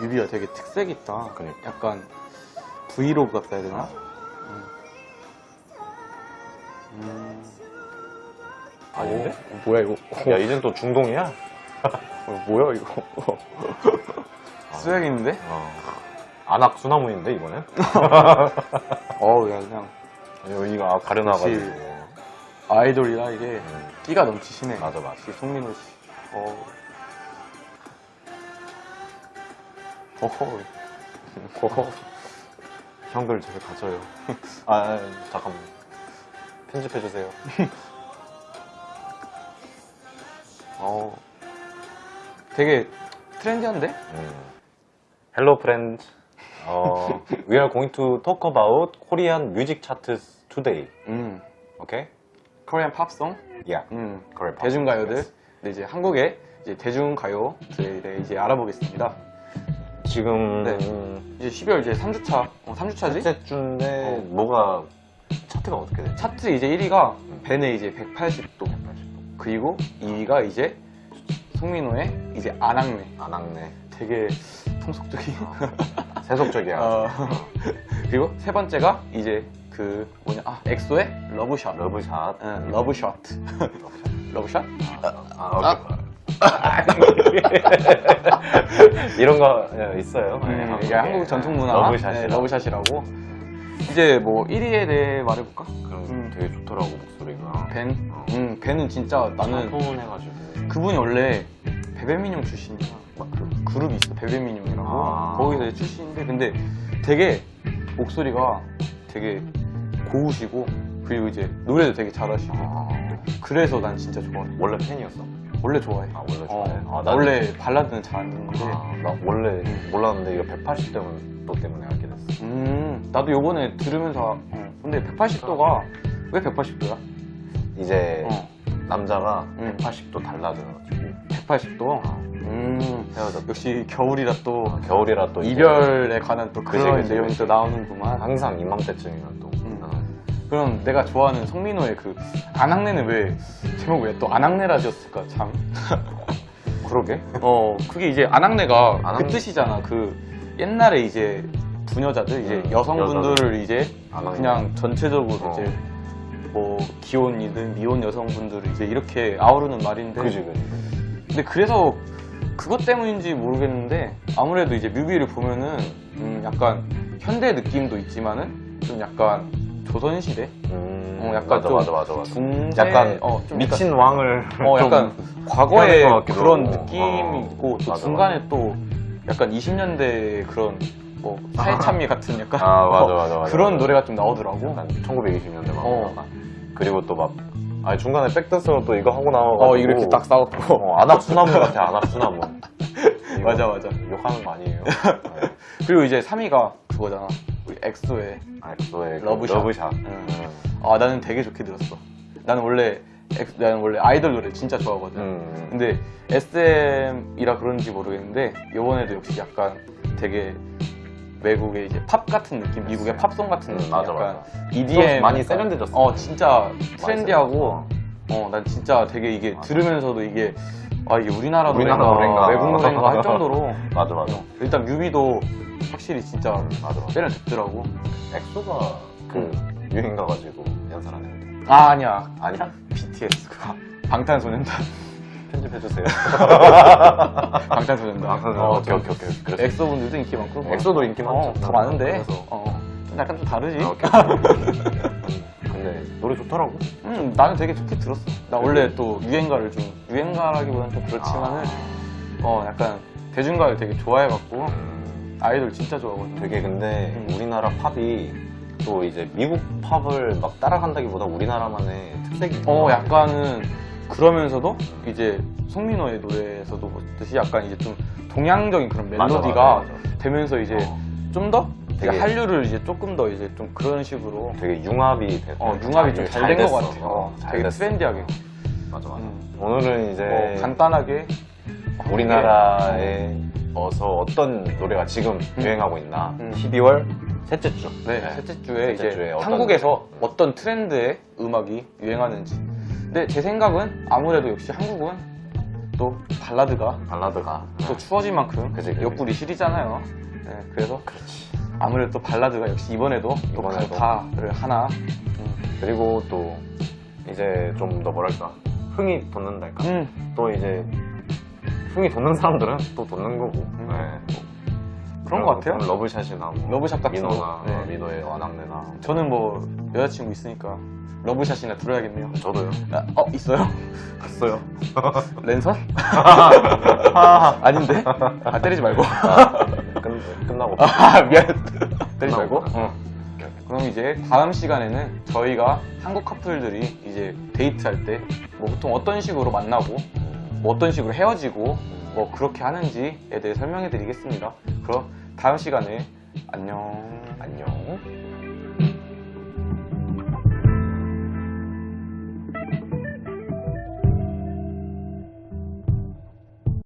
뮤비가 되게 특색 있다. 그러니까. 약간 브이로그 같다 해야 되나? 아. 음. 음. 아닌데? 어, 뭐야 이거? 야, 이젠 또 중동이야? 어, 뭐야 이거? 있는데? 어. 안악 수나무인데, 이번엔? 어우 야 그냥 여기가 가려놔가지고. 아이돌이라 이게 음. 끼가 넘치시네. 맞아, 맞아. 송민호 씨. 어. 어허. 어허. 형들 저기 가져요. 아, 아, 잠깐만. 편집해주세요. 어. 되게 트렌디한데? 음. Hello, friends. 어, we are going to talk about Korean music charts today. 음. Okay? 코리안 팝송? Yeah. 음. Korean pop 대중가요들. songs. 근데 이제 한국의 이제 대중가요들에 이제 알아보겠습니다. 지금 네. 이제 12월 이제 3주차. 어, 3주차지? 첫째 주인데 어. 뭐가 차트가 어떻게 돼? 차트 이제 1위가 벤의 이제 180도. 180도. 그리고 2위가 이제 송민호의 이제 안악내. 안 악네. 되게 통속적인. 세속적이야. 어. 그리고 세 번째가 이제 그 뭐냐 아 엑소의 러브샷. 러브샷. 응, 러브샷. 러브샷. 러브샷? 아, 오케이. 이런 거 예, 있어요. 네. 이게 한국 전통 문화 러브샷이라. 네, 러브샷이라고. 이제 뭐 1위에 대해 말해볼까? 그럼 음. 되게 좋더라고 목소리가. 벤. 어. 음, 벤은 진짜 나는 차분해가지고. 그분이 원래 베베미뇽 출신이야. 막 그 그룹이 있어 베베민용이라고. 아. 거기서 출신인데 근데 되게 목소리가 되게 고우시고 그리고 이제 노래도 되게 잘하시고. 아, 그래서 난 진짜 좋아해. 원래 팬이었어? 원래 좋아해. 아 원래 어, 좋아해. 아, 나 나는- 원래 발라드는 잘 안 듣는데. 아, 나 원래 음. 몰랐는데 이거 180 때문에 또 때문에 알게 됐어. 음, 나도 요번에 들으면서. 어, 근데 180도가 왜 180도야? 이제 어, 남자가 음. 180도 달라져가지고 180도. 아, 음, 헤어졌다. 역시 겨울이라 또 겨울이라 또 이제 이별에 관한 또 그치, 그런 내용이. 또 나오는구만. 항상 이맘때쯤이면 또 음. 어, 그럼 내가 좋아하는 송민호의 그 안악내는 왜 제목 왜 또 안악내라 지었을까 참. 그러게. 어 그게 이제 안악내가 그 안악내. 뜻이잖아. 그 옛날에 이제 부녀자들 이제 음, 여성분들을 이제 안악내. 그냥 전체적으로 어. 이제 뭐 기혼이든 미혼 여성분들을 이제 이렇게 아우르는 말인데. 그지 그지. 근데 그래서 그것 때문인지 모르겠는데 아무래도 이제 뮤비를 보면은 음 약간 현대 느낌도 있지만은 좀 약간 조선시대 음, 어, 약간 맞아 좀 맞아 맞아 맞아. 중세 약간 어, 좀 미친 왕을 약간, 어좀 약간 과거의 그런 하고. 느낌이 어, 있고 또 맞아, 중간에 또 약간 20년대 그런 뭐 사회참미 같은 약간 아 맞아 어, 맞아 맞아. 그런 맞아. 노래가 좀 나오더라고. 약간 1920년대 막 어. 그리고 또 막 아니 중간에 백댄서로 또 이거 하고 나와가지고 어 이렇게 딱 싸웠고 어, 아낙수나문 같아 아낙수나문 맞아 맞아. 욕하는 거 아니에요 네. 그리고 이제 3위가 그거잖아. 엑소의 아, 엑소의 그 Love Shot. Love Shot 응. 음. 아 나는 되게 좋게 들었어. 나는 원래 엑- 나는 원래 아이돌 노래 진짜 좋아하거든. 음. 근데 SM이라 그런지 모르겠는데 이번에도 역시 약간 되게 외국의 이제 팝 같은 느낌, 미국의 팝송 같은 음, 느낌, 맞아, 약간 맞아. EDM 좀 많이 세련돼졌어. 어 진짜 trendy하고 세련됐어. 어 난 진짜 되게 이게 맞아. 들으면서도 이게 아 이게 우리나라, 우리나라 노래인가, 노래인가. 외국 노래인가 할 정도로 맞아 맞아 일단 뮤비도 확실히 진짜 맞아 맞아 세련됐더라고. 엑소가 그 유엔 가가지고 연설하는 애들 아 아니야. 아니야? BTS 그거. 방탄소년단. 편집해주세요. 방탄소년단. 아, 어, 오케이 오케이 오케이. 그래서 엑소 분들도 인기 많고. 엑소도 인기 어, 많죠. 다 많은데. 그래서. 어, 좀 약간 좀 다르지? 아, 오케이. 근데 노래 좋더라고. 음, 나는 되게 좋게 들었어. 나 원래 또 유행가를 좀 유행가라기보다는 좀 그렇지만은 어 약간 대중가를 되게 좋아해갖고. 음, 아이돌 진짜 좋아하거든 되게 근데 음. 우리나라 팝이 또 이제 미국 팝을 막 따라간다기보다 우리나라만의 특색이 어. 약간은 그러면서도 이제 송민호의 노래에서도 보듯이 약간 이제 좀 동양적인 그런 맞아, 멜로디가 맞아, 맞아. 되면서 이제 어, 좀더 되게- 한류를 이제 조금 더 이제 좀 그런 식으로 되게 융합이 돼. 어, 융합이 좀 잘 된것 됐어. 같아. 어, 잘 되게 됐어. 트렌디하게. 맞아 맞아. 음. 오늘은 이제 뭐 간단하게 우리나라에 어서 어떤 노래가 지금 음. 유행하고 있나 음. 12월 셋째 주 네, 네. 셋째 주에 셋째 이제 주에 어떤 한국에서? 어떤 트렌드의 음악이 유행하는지. 근데 제 생각은 아무래도 역시 한국은 또 발라드가 발라드가 또 추워진 만큼 그치, 그치. 옆구리 시리잖아요. 네, 그래서. 아무래도 또 발라드가 역시 이번에도 또 이번에도. 강타를 하나. 음, 그리고 또 이제 좀 더 뭐랄까 흥이 돋는달까. 음, 또 이제 흥이 돋는 사람들은 또 돋는 거고. 네. 뭐 그런 것 같아요. Love Shot이나 뭐 Love Shot 같은 민호나 거. 네. 어, 민호의 아낙네나 저는 뭐 여자친구 있으니까 러브샷이나 들어야겠네요. 저도요. 아, 어 있어요? 갔어요. 랜선? 아, 아닌데? 아 때리지 말고. 끝, 끝나고 아 미안. 때리지 말고. 어. 그럼 이제 다음 시간에는 저희가 한국 커플들이 이제 데이트할 때 뭐 보통 어떤 식으로 만나고 뭐 어떤 식으로 헤어지고 뭐 그렇게 하는지에 대해 설명해 드리겠습니다. 그럼 다음 시간에 안녕. 안녕.